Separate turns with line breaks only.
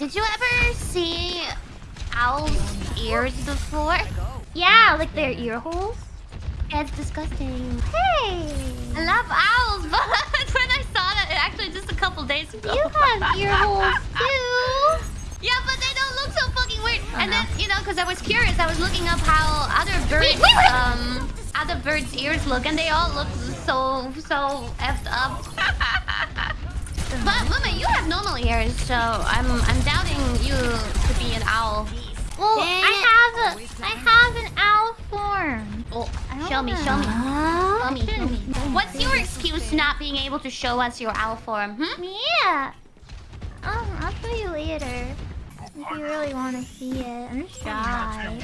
did you ever see owls' ears before?
Yeah, like their ear holes.
It's disgusting.
Hey,
I love owls, but when I saw that, actually just a couple days ago.
you have ear holes too.
Yeah, but they don't look so fucking weird. And then, you know, because I was curious, I was looking up how other birds, um, other birds' ears look, and they all look so, so effed up. but Mama, you have normal ears, so I'm, I'm doubting you to be an owl.
Well,
Dang
I
it.
have a, I have an owl form.
Oh,
I
show me, show me.
know.
Show me, show me. What's your excuse not being able to show us your owl form? Hmm?
Yeah. Um, I'll show you later. If you really want to see it. I'm shy.